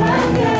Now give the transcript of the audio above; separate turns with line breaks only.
Wonder.